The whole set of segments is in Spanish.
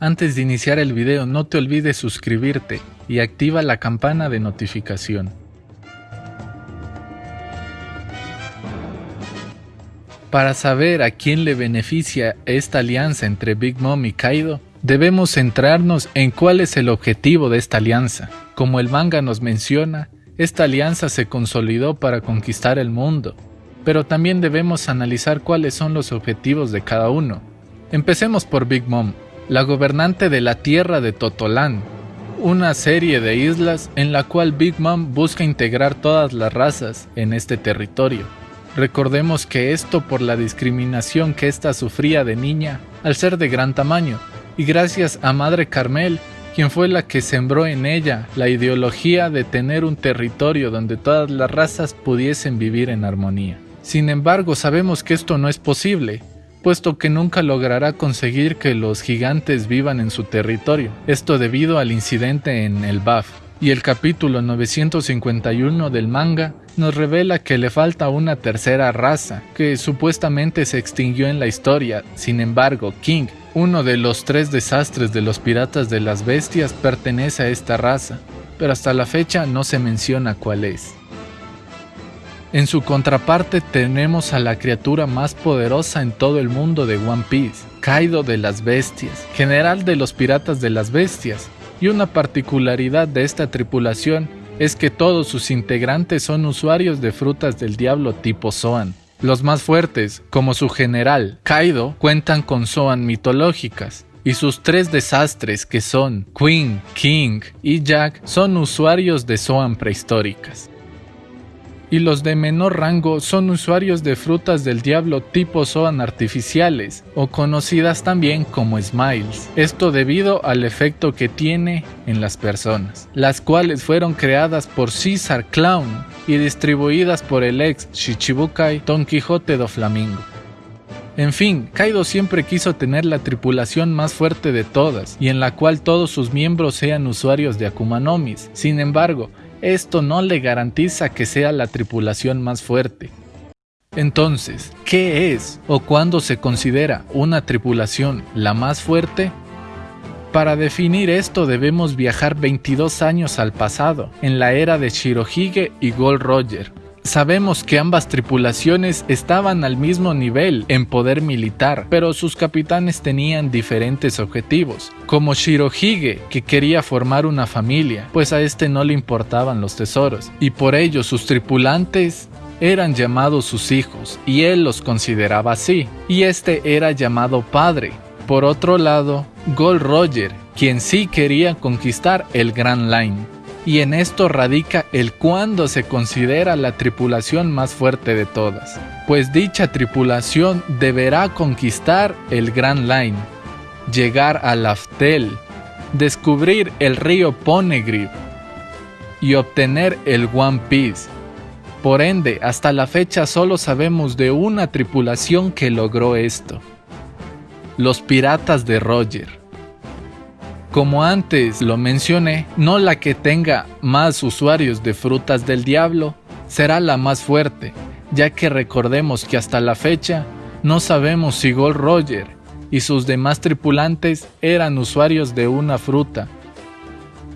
Antes de iniciar el video no te olvides suscribirte y activa la campana de notificación. Para saber a quién le beneficia esta alianza entre Big Mom y Kaido, debemos centrarnos en cuál es el objetivo de esta alianza. Como el manga nos menciona, esta alianza se consolidó para conquistar el mundo, pero también debemos analizar cuáles son los objetivos de cada uno. Empecemos por Big Mom, la gobernante de la tierra de Totolán, una serie de islas en la cual Big Mom busca integrar todas las razas en este territorio. Recordemos que esto por la discriminación que ésta sufría de niña al ser de gran tamaño, y gracias a Madre Carmel, quien fue la que sembró en ella la ideología de tener un territorio donde todas las razas pudiesen vivir en armonía. Sin embargo, sabemos que esto no es posible, puesto que nunca logrará conseguir que los gigantes vivan en su territorio, esto debido al incidente en el BAF. Y el capítulo 951 del manga nos revela que le falta una tercera raza, que supuestamente se extinguió en la historia, sin embargo, King, uno de los tres desastres de los piratas de las bestias, pertenece a esta raza, pero hasta la fecha no se menciona cuál es. En su contraparte tenemos a la criatura más poderosa en todo el mundo de One Piece, Kaido de las Bestias, general de los piratas de las bestias, y una particularidad de esta tripulación es que todos sus integrantes son usuarios de frutas del diablo tipo Zoan. Los más fuertes, como su general, Kaido, cuentan con Zoan mitológicas, y sus tres desastres que son Queen, King y Jack son usuarios de Zoan prehistóricas y los de menor rango son usuarios de frutas del diablo tipo Zoan artificiales, o conocidas también como Smiles, esto debido al efecto que tiene en las personas, las cuales fueron creadas por Caesar Clown y distribuidas por el ex Shichibukai Don Quijote do Flamingo. En fin, Kaido siempre quiso tener la tripulación más fuerte de todas, y en la cual todos sus miembros sean usuarios de Akuma Nomis. Sin embargo, esto no le garantiza que sea la tripulación más fuerte. Entonces, ¿qué es o cuándo se considera una tripulación la más fuerte? Para definir esto debemos viajar 22 años al pasado, en la era de Shirohige y Gold Roger, Sabemos que ambas tripulaciones estaban al mismo nivel en poder militar, pero sus capitanes tenían diferentes objetivos, como Shirohige, que quería formar una familia, pues a este no le importaban los tesoros, y por ello sus tripulantes eran llamados sus hijos, y él los consideraba así, y este era llamado padre. Por otro lado, Gold Roger, quien sí quería conquistar el Grand Line, y en esto radica el cuándo se considera la tripulación más fuerte de todas, pues dicha tripulación deberá conquistar el Grand Line, llegar a Laftel, descubrir el río Poneglyph y obtener el One Piece. Por ende, hasta la fecha solo sabemos de una tripulación que logró esto. Los piratas de Roger. Como antes lo mencioné, no la que tenga más usuarios de frutas del diablo será la más fuerte, ya que recordemos que hasta la fecha no sabemos si Gold Roger y sus demás tripulantes eran usuarios de una fruta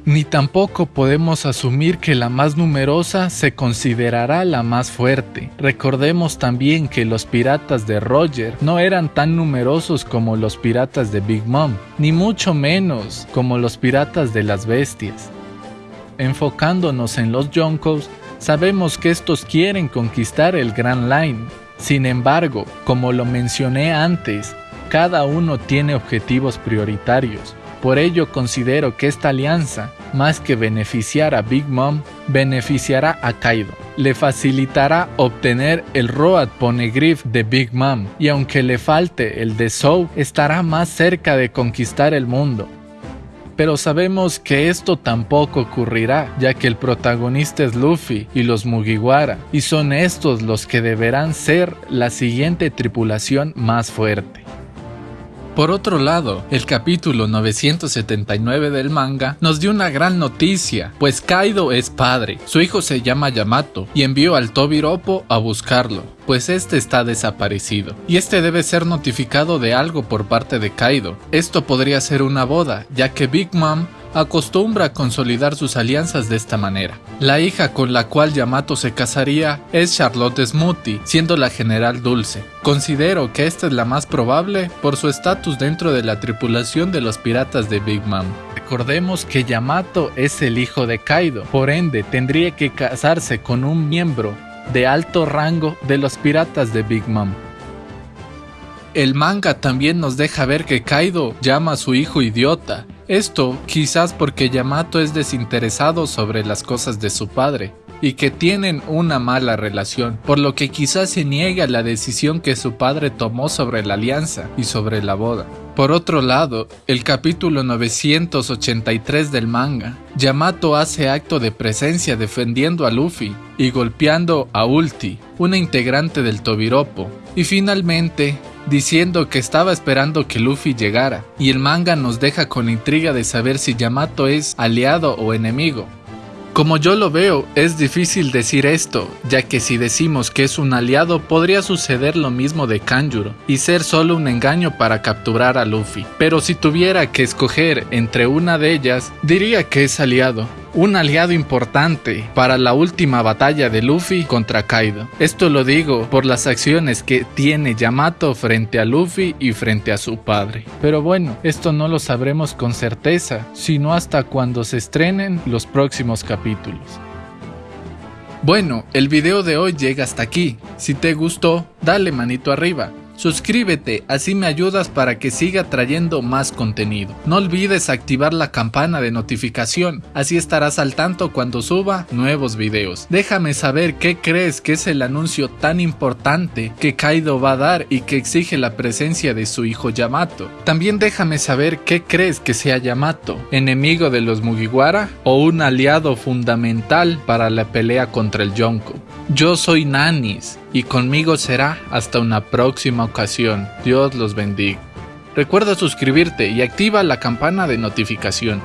ni tampoco podemos asumir que la más numerosa se considerará la más fuerte. Recordemos también que los piratas de Roger no eran tan numerosos como los piratas de Big Mom, ni mucho menos como los piratas de las bestias. Enfocándonos en los Yonkos, sabemos que estos quieren conquistar el Grand Line. Sin embargo, como lo mencioné antes, cada uno tiene objetivos prioritarios por ello considero que esta alianza, más que beneficiar a Big Mom, beneficiará a Kaido. Le facilitará obtener el Road Poneglyph de Big Mom y aunque le falte el de Zou, estará más cerca de conquistar el mundo. Pero sabemos que esto tampoco ocurrirá, ya que el protagonista es Luffy y los Mugiwara, y son estos los que deberán ser la siguiente tripulación más fuerte. Por otro lado, el capítulo 979 del manga nos dio una gran noticia, pues Kaido es padre, su hijo se llama Yamato y envió al Tobiropo a buscarlo, pues este está desaparecido, y este debe ser notificado de algo por parte de Kaido. Esto podría ser una boda, ya que Big Mom acostumbra consolidar sus alianzas de esta manera. La hija con la cual Yamato se casaría es Charlotte Smoothie, siendo la general Dulce. Considero que esta es la más probable por su estatus dentro de la tripulación de los piratas de Big Mom. Recordemos que Yamato es el hijo de Kaido, por ende tendría que casarse con un miembro de alto rango de los piratas de Big Mom. El manga también nos deja ver que Kaido llama a su hijo idiota, esto quizás porque Yamato es desinteresado sobre las cosas de su padre y que tienen una mala relación, por lo que quizás se niega la decisión que su padre tomó sobre la alianza y sobre la boda. Por otro lado, el capítulo 983 del manga, Yamato hace acto de presencia defendiendo a Luffy y golpeando a Ulti, una integrante del Tobiropo, y finalmente diciendo que estaba esperando que Luffy llegara, y el manga nos deja con intriga de saber si Yamato es aliado o enemigo. Como yo lo veo, es difícil decir esto, ya que si decimos que es un aliado podría suceder lo mismo de Kanjuro y ser solo un engaño para capturar a Luffy. Pero si tuviera que escoger entre una de ellas, diría que es aliado, un aliado importante para la última batalla de Luffy contra Kaido. Esto lo digo por las acciones que tiene Yamato frente a Luffy y frente a su padre. Pero bueno, esto no lo sabremos con certeza, sino hasta cuando se estrenen los próximos capítulos. Bueno, el video de hoy llega hasta aquí. Si te gustó, dale manito arriba Suscríbete, así me ayudas para que siga trayendo más contenido. No olvides activar la campana de notificación, así estarás al tanto cuando suba nuevos videos. Déjame saber qué crees que es el anuncio tan importante que Kaido va a dar y que exige la presencia de su hijo Yamato. También déjame saber qué crees que sea Yamato, enemigo de los Mugiwara o un aliado fundamental para la pelea contra el Yonko. Yo soy Nanis y conmigo será hasta una próxima ocasión. Dios los bendiga. Recuerda suscribirte y activa la campana de notificación.